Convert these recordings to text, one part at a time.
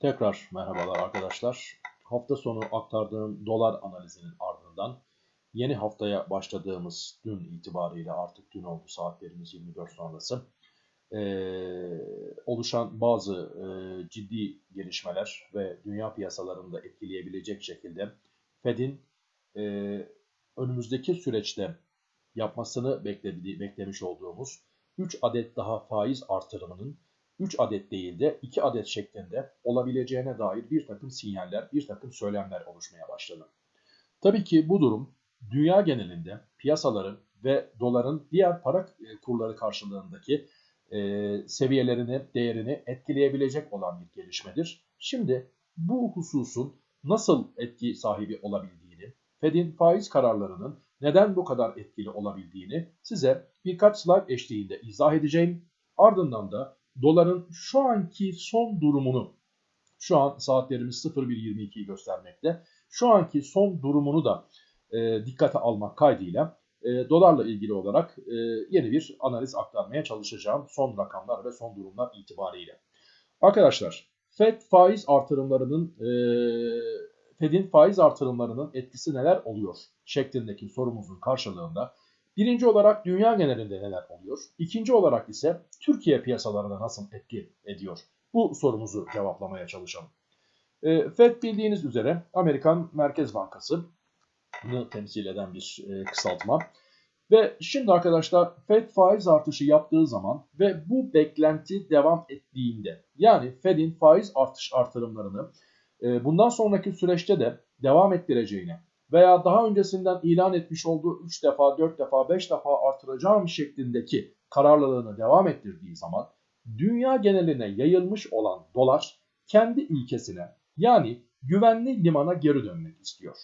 Tekrar merhabalar arkadaşlar. Hafta sonu aktardığım dolar analizinin ardından yeni haftaya başladığımız dün itibariyle artık dün oldu saatlerimiz 24 sonrası ee, oluşan bazı e, ciddi gelişmeler ve dünya piyasalarında etkileyebilecek şekilde Fed'in e, önümüzdeki süreçte yapmasını beklemiş olduğumuz 3 adet daha faiz artırımının 3 adet değil de 2 adet şeklinde olabileceğine dair bir takım sinyaller, bir takım söylemler oluşmaya başladı. Tabii ki bu durum dünya genelinde piyasaların ve doların diğer para e, kurları karşılığındaki e, seviyelerini, değerini etkileyebilecek olan bir gelişmedir. Şimdi bu hususun nasıl etki sahibi olabildiğini, Fed'in faiz kararlarının neden bu kadar etkili olabildiğini size birkaç slide eşliğinde izah edeceğim. Ardından da doların şu anki son durumunu, şu an saatlerimiz 01.22'yi göstermekte. Şu anki son durumunu da e, dikkate almak kaydıyla e, dolarla ilgili olarak e, yeni bir analiz aktarmaya çalışacağım. Son rakamlar ve son durumlar itibariyle. Arkadaşlar FED faiz artırımlarının e, Fed'in faiz artırımlarının etkisi neler oluyor şeklindeki sorumuzun karşılığında Birinci olarak dünya genelinde neler oluyor? İkinci olarak ise Türkiye piyasalarına nasıl etki ediyor? Bu sorumuzu cevaplamaya çalışalım. E, FED bildiğiniz üzere Amerikan Merkez Bankası'nı temsil eden bir e, kısaltma. Ve şimdi arkadaşlar FED faiz artışı yaptığı zaman ve bu beklenti devam ettiğinde yani FED'in faiz artış artırımlarını e, bundan sonraki süreçte de devam ettireceğini veya daha öncesinden ilan etmiş olduğu 3 defa, 4 defa, 5 defa artıracağım şeklindeki kararlılığını devam ettirdiği zaman dünya geneline yayılmış olan dolar kendi ülkesine yani güvenli limana geri dönmek istiyor.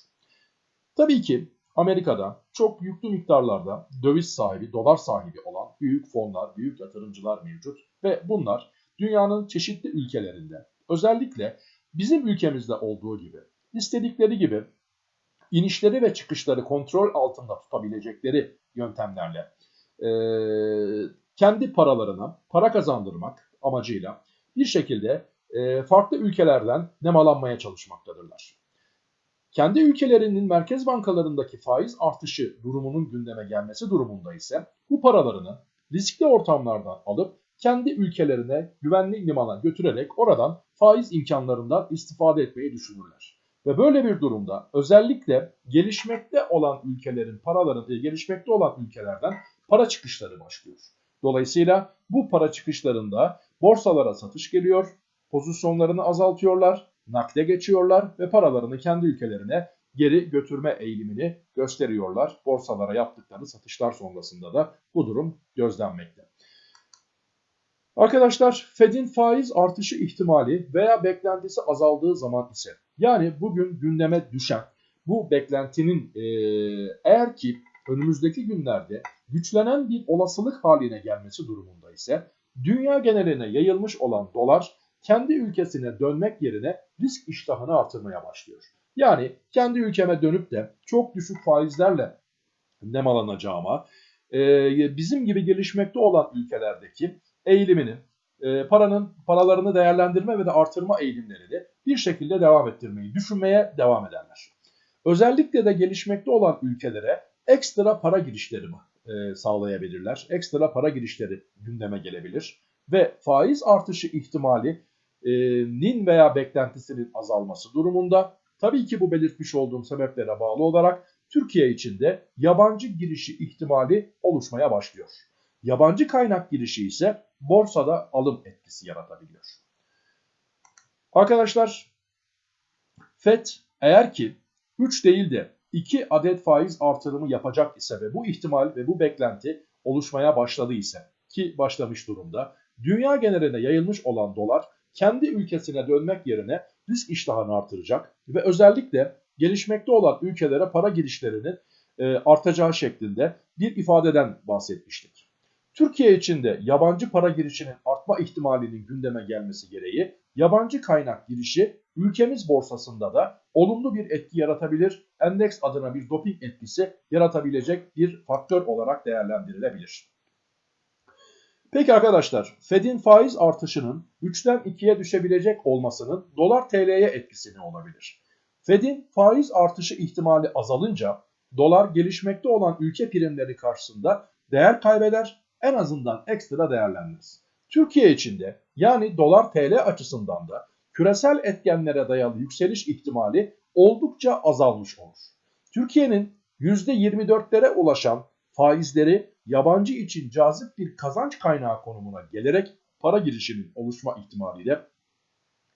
Tabii ki Amerika'da çok yüklü miktarlarda döviz sahibi, dolar sahibi olan büyük fonlar, büyük yatırımcılar mevcut ve bunlar dünyanın çeşitli ülkelerinde özellikle bizim ülkemizde olduğu gibi istedikleri gibi inişleri ve çıkışları kontrol altında tutabilecekleri yöntemlerle e, kendi paralarına para kazandırmak amacıyla bir şekilde e, farklı ülkelerden nemalanmaya çalışmaktadırlar. Kendi ülkelerinin merkez bankalarındaki faiz artışı durumunun gündeme gelmesi durumunda ise bu paralarını riskli ortamlardan alıp kendi ülkelerine güvenli limana götürerek oradan faiz imkanlarından istifade etmeyi düşünürler. Ve böyle bir durumda özellikle gelişmekte olan ülkelerin paraların e, gelişmekte olan ülkelerden para çıkışları başlıyor. Dolayısıyla bu para çıkışlarında borsalara satış geliyor, pozisyonlarını azaltıyorlar, nakde geçiyorlar ve paralarını kendi ülkelerine geri götürme eğilimini gösteriyorlar. Borsalara yaptıkları satışlar sonrasında da bu durum gözlenmekte. Arkadaşlar Fed'in faiz artışı ihtimali veya beklentisi azaldığı zaman ise yani bugün gündeme düşen bu beklentinin e, eğer ki önümüzdeki günlerde güçlenen bir olasılık haline gelmesi durumunda ise dünya geneline yayılmış olan dolar kendi ülkesine dönmek yerine risk iştahını artırmaya başlıyor. Yani kendi ülkeme dönüp de çok düşük faizlerle nemalanacağıma, e, bizim gibi gelişmekte olan ülkelerdeki eğilimini, e, paranın paralarını değerlendirme ve de artırma eğilimlerini bir şekilde devam ettirmeyi düşünmeye devam ederler. Özellikle de gelişmekte olan ülkelere ekstra para girişleri e, sağlayabilirler. Ekstra para girişleri gündeme gelebilir ve faiz artışı ihtimalinin veya beklentisinin azalması durumunda tabii ki bu belirtmiş olduğum sebeplere bağlı olarak Türkiye için de yabancı girişi ihtimali oluşmaya başlıyor. Yabancı kaynak girişi ise borsada alım etkisi yaratabiliyor. Arkadaşlar FED eğer ki 3 değil de 2 adet faiz artırımı yapacak ise ve bu ihtimal ve bu beklenti oluşmaya başladı ise ki başlamış durumda dünya geneline yayılmış olan dolar kendi ülkesine dönmek yerine risk iştahını artıracak ve özellikle gelişmekte olan ülkelere para girişlerinin e, artacağı şeklinde bir ifadeden bahsetmiştik. Türkiye için de yabancı para girişinin artma ihtimalinin gündeme gelmesi gereği yabancı kaynak girişi ülkemiz borsasında da olumlu bir etki yaratabilir, endeks adına bir doping etkisi yaratabilecek bir faktör olarak değerlendirilebilir. Peki arkadaşlar Fed'in faiz artışının 3'ten 2'ye düşebilecek olmasının dolar TL'ye etkisi ne olabilir? Fed'in faiz artışı ihtimali azalınca dolar gelişmekte olan ülke primleri karşısında değer kaybeder en azından ekstra değerlenmez. Türkiye içinde yani dolar TL açısından da küresel etkenlere dayalı yükseliş ihtimali oldukça azalmış olur. Türkiye'nin %24'lere ulaşan faizleri yabancı için cazip bir kazanç kaynağı konumuna gelerek para girişinin oluşma ihtimaliyle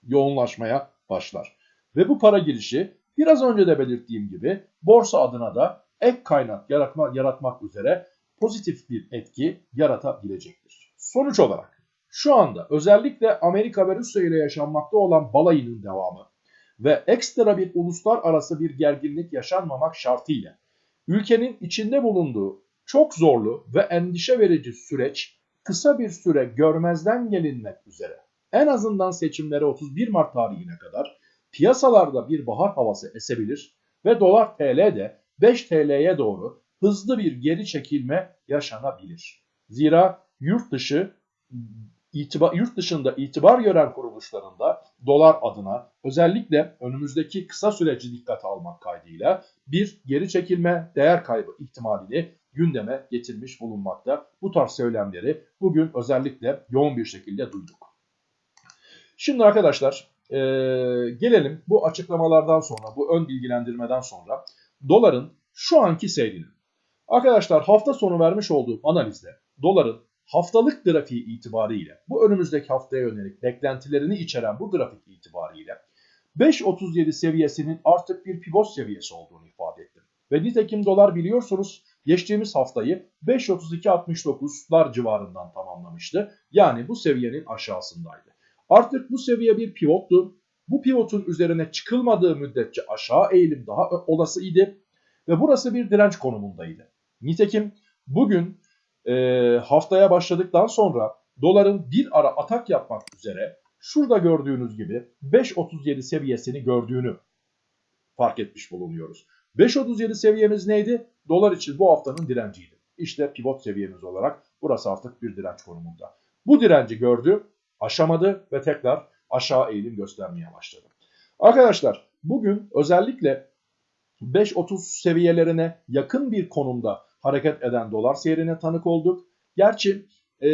yoğunlaşmaya başlar. Ve bu para girişi biraz önce de belirttiğim gibi borsa adına da ek kaynak yaratma, yaratmak üzere pozitif bir etki yaratabilecektir. Sonuç olarak şu anda özellikle Amerika ve Rusya ile yaşanmakta olan balayının devamı ve ekstra bir uluslararası bir gerginlik yaşanmamak şartıyla ülkenin içinde bulunduğu çok zorlu ve endişe verici süreç kısa bir süre görmezden gelinmek üzere en azından seçimlere 31 Mart tarihine kadar piyasalarda bir bahar havası esebilir ve dolar TL de 5 TL'ye doğru hızlı bir geri çekilme yaşanabilir. Zira yurt dışı itibar, yurt dışında itibar gören kuruluşlarında dolar adına özellikle önümüzdeki kısa süreci dikkate almak kaydıyla bir geri çekilme değer kaybı ihtimalini gündeme getirmiş bulunmakta. Bu tarz söylemleri bugün özellikle yoğun bir şekilde duyduk. Şimdi arkadaşlar e, gelelim bu açıklamalardan sonra, bu ön bilgilendirmeden sonra doların şu anki seyrine. Arkadaşlar hafta sonu vermiş olduğum analizde doların haftalık grafiği itibariyle bu önümüzdeki haftaya yönelik beklentilerini içeren bu grafik itibariyle 5.37 seviyesinin artık bir pivot seviyesi olduğunu ifade ettim. Ve nitekim dolar biliyorsunuz geçtiğimiz haftayı 5.32.69'lar civarından tamamlamıştı. Yani bu seviyenin aşağısındaydı. Artık bu seviye bir pivottu. Bu pivotun üzerine çıkılmadığı müddetçe aşağı eğilim daha olası idi. Ve burası bir direnç konumundaydı. Nitekim bugün e, haftaya başladıktan sonra doların bir ara atak yapmak üzere şurada gördüğünüz gibi 5.37 seviyesini gördüğünü fark etmiş bulunuyoruz. 5.37 seviyemiz neydi? Dolar için bu haftanın direnciydi. İşte pivot seviyemiz olarak burası artık bir direnç konumunda. Bu direnci gördü, aşamadı ve tekrar aşağı eğilim göstermeye başladı. Arkadaşlar bugün özellikle 5.30 seviyelerine yakın bir konumda hareket eden dolar seyrine tanık olduk. Gerçi e,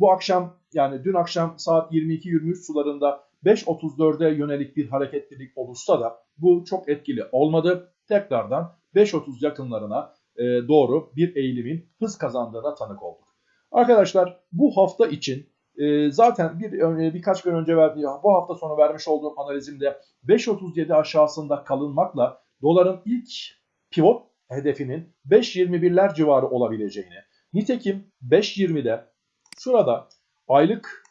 bu akşam yani dün akşam saat 22-23 sularında 5.34'e yönelik bir hareketlilik olursa da bu çok etkili olmadı. Tekrardan 5.30 yakınlarına e, doğru bir eğilimin hız kazandığına tanık olduk. Arkadaşlar bu hafta için e, zaten bir e, birkaç gün önce verdiği bu hafta sonu vermiş olduğum analizimde 5.37 aşağısında kalınmakla doların ilk pivot hedefinin 5.21'ler civarı olabileceğini. Nitekim 5.20'de şurada aylık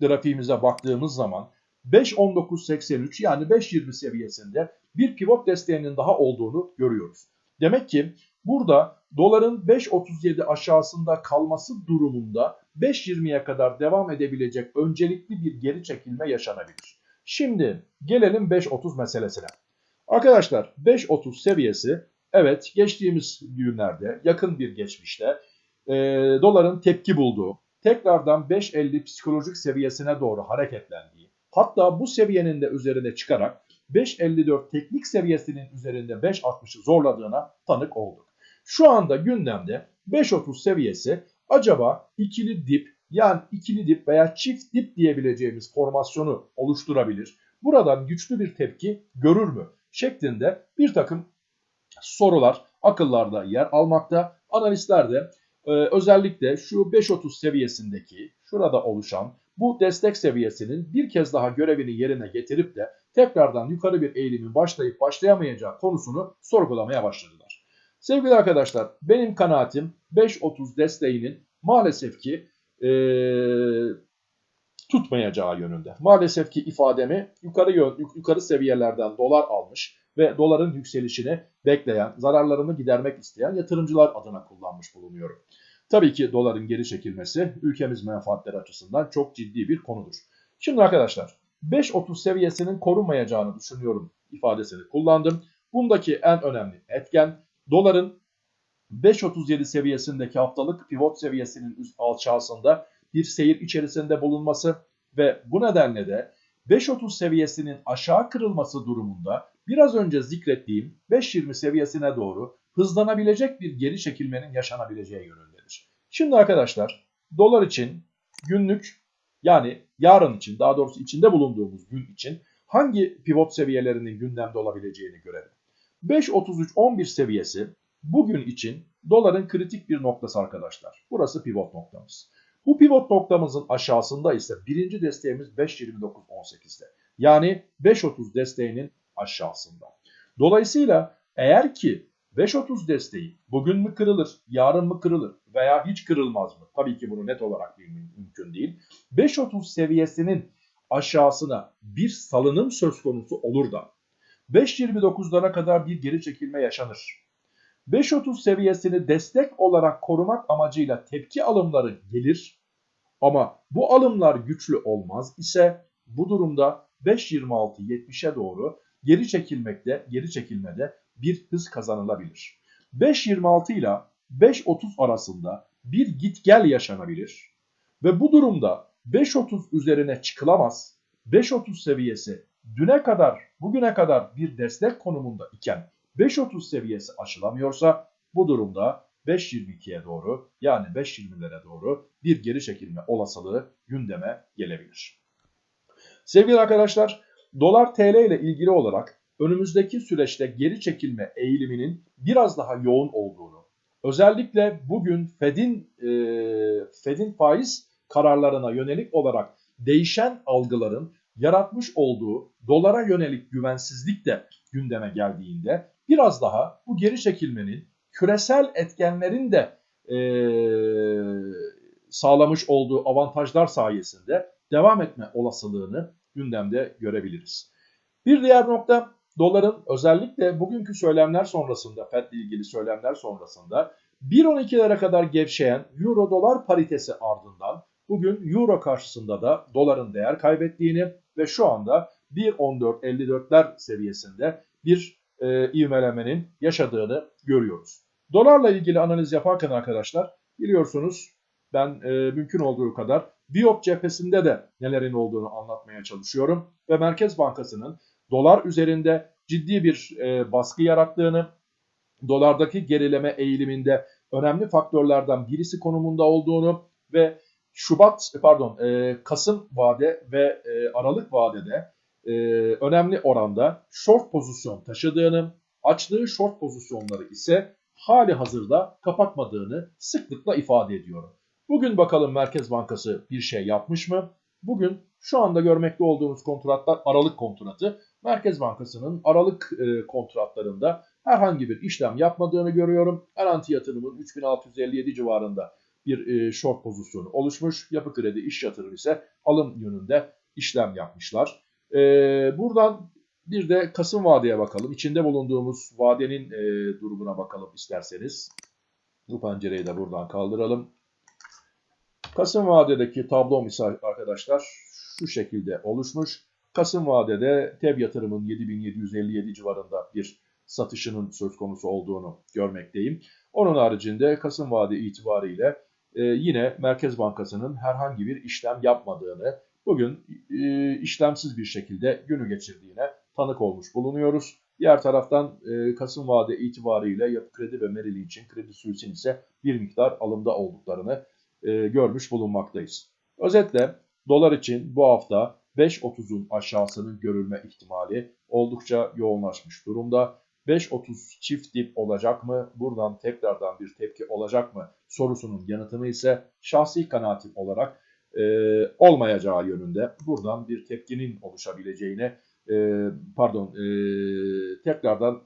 grafiğimize baktığımız zaman 5.19.83 yani 5.20 seviyesinde bir pivot desteğinin daha olduğunu görüyoruz. Demek ki burada doların 5.37 aşağısında kalması durumunda 5.20'ye kadar devam edebilecek öncelikli bir geri çekilme yaşanabilir. Şimdi gelelim 5.30 meselesine. Arkadaşlar 5.30 seviyesi evet geçtiğimiz günlerde yakın bir geçmişte e, doların tepki bulduğu tekrardan 5.50 psikolojik seviyesine doğru hareketlendiği hatta bu seviyenin de üzerine çıkarak 5.54 teknik seviyesinin üzerinde 5.60'ı zorladığına tanık olduk. Şu anda gündemde 5.30 seviyesi acaba ikili dip yani ikili dip veya çift dip diyebileceğimiz formasyonu oluşturabilir. Buradan güçlü bir tepki görür mü? Şeklinde bir takım sorular akıllarda yer almakta. Analistler de e, özellikle şu 5.30 seviyesindeki şurada oluşan bu destek seviyesinin bir kez daha görevini yerine getirip de tekrardan yukarı bir eğilimin başlayıp başlayamayacağı konusunu sorgulamaya başladılar. Sevgili arkadaşlar benim kanaatim 5.30 desteğinin maalesef ki ee, tutmayacağı yönünde. Maalesef ki ifademi yukarı yukarı seviyelerden dolar almış ve doların yükselişini bekleyen, zararlarını gidermek isteyen yatırımcılar adına kullanmış bulunuyorum. Tabii ki doların geri çekilmesi ülkemiz menfaatleri açısından çok ciddi bir konudur. Şimdi arkadaşlar 5.30 seviyesinin korunmayacağını düşünüyorum ifadesini kullandım. Bundaki en önemli etken doların 5.37 seviyesindeki haftalık pivot seviyesinin üst aşağısında bir seyir içerisinde bulunması ve bu nedenle de 5.30 seviyesinin aşağı kırılması durumunda biraz önce zikrettiğim 5.20 seviyesine doğru hızlanabilecek bir geri çekilmenin yaşanabileceği yönündedir. Şimdi arkadaşlar dolar için günlük yani yarın için daha doğrusu içinde bulunduğumuz gün için hangi pivot seviyelerinin gündemde olabileceğini görelim. 5.33-11 seviyesi bugün için doların kritik bir noktası arkadaşlar. Burası pivot noktamız. Bu pivot noktamızın aşağısında ise birinci desteğimiz 5.29.18'de. Yani 5.30 desteğinin aşağısında. Dolayısıyla eğer ki 5.30 desteği bugün mü kırılır, yarın mı kırılır veya hiç kırılmaz mı? Tabii ki bunu net olarak bilmek mümkün değil. 5.30 seviyesinin aşağısına bir salınım söz konusu olur da 5.29'lara kadar bir geri çekilme yaşanır. 5.30 seviyesini destek olarak korumak amacıyla tepki alımları gelir ama bu alımlar güçlü olmaz ise bu durumda 5.26-70'e doğru geri çekilmekte, geri çekilmede bir hız kazanılabilir. 5.26 ile 5.30 arasında bir git gel yaşanabilir ve bu durumda 5.30 üzerine çıkılamaz. 5.30 seviyesi düne kadar, bugüne kadar bir destek konumunda iken 5.30 seviyesi aşılamıyorsa bu durumda 5.22'ye doğru yani 5.20'lere doğru bir geri çekilme olasılığı gündeme gelebilir. Sevgili arkadaşlar dolar TL ile ilgili olarak önümüzdeki süreçte geri çekilme eğiliminin biraz daha yoğun olduğunu, özellikle bugün Fed'in e, Fed'in faiz kararlarına yönelik olarak değişen algıların yaratmış olduğu dolara yönelik güvensizlik de gündeme geldiğinde biraz daha bu geri çekilmenin küresel etkenlerin de e, sağlamış olduğu avantajlar sayesinde devam etme olasılığını gündemde görebiliriz. Bir diğer nokta doların özellikle bugünkü söylemler sonrasında FED ile ilgili söylemler sonrasında 1.12'lere kadar gevşeyen euro dolar paritesi ardından bugün euro karşısında da doların değer kaybettiğini ve şu anda 1.14.54'ler seviyesinde bir e, ivmelemenin yaşadığını görüyoruz. Dolarla ilgili analiz yaparken arkadaşlar biliyorsunuz ben e, mümkün olduğu kadar Biop cephesinde de nelerin olduğunu anlatmaya çalışıyorum. Ve Merkez Bankası'nın dolar üzerinde ciddi bir e, baskı yarattığını, dolardaki gerileme eğiliminde önemli faktörlerden birisi konumunda olduğunu ve Şubat pardon e, Kasım vade ve e, Aralık vadede e, önemli oranda short pozisyon taşıdığını, açtığı short pozisyonları ise hali hazırda kapatmadığını sıklıkla ifade ediyorum. Bugün bakalım Merkez Bankası bir şey yapmış mı? Bugün şu anda görmekte olduğunuz kontratlar Aralık kontratı. Merkez Bankası'nın Aralık e, kontratlarında herhangi bir işlem yapmadığını görüyorum. Garanti yatırımın 3657 civarında bir e, short pozisyonu oluşmuş. Yapı kredi iş yatırım ise alım yönünde işlem yapmışlar. E, buradan bir de Kasım vadeye bakalım. İçinde bulunduğumuz vadenin e, durumuna bakalım isterseniz. Bu pencereyi de buradan kaldıralım. Kasım vadedeki tablo misal arkadaşlar şu şekilde oluşmuş. Kasım vadede TEB yatırımın 7757 civarında bir satışının söz konusu olduğunu görmekteyim. Onun haricinde Kasım vade itibariyle e, yine Merkez Bankası'nın herhangi bir işlem yapmadığını, bugün e, işlemsiz bir şekilde günü geçirdiğine tanık olmuş bulunuyoruz. Diğer taraftan e, Kasım vade itibariyle Yapı Kredi ve Merrill için Kredi Suisse'in ise bir miktar alımda olduklarını e, görmüş bulunmaktayız. Özetle dolar için bu hafta 5.30'un aşağısının görülme ihtimali oldukça yoğunlaşmış durumda. 5.30 çift dip olacak mı? Buradan tekrardan bir tepki olacak mı? Sorusunun yanıtını ise şahsi kanaatim olarak e, olmayacağı yönünde buradan bir tepkinin oluşabileceğine e, pardon e, tekrardan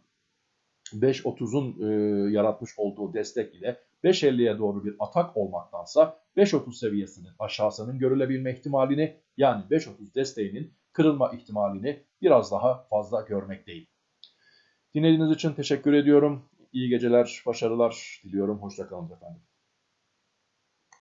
5.30'un e, yaratmış olduğu destek ile 5.50'ye doğru bir atak olmaktansa 5.30 seviyesinin aşağısının görülebilme ihtimalini yani 5.30 desteğinin kırılma ihtimalini biraz daha fazla görmekteyim. Dinlediğiniz için teşekkür ediyorum. İyi geceler, başarılar diliyorum. Hoşçakalın efendim.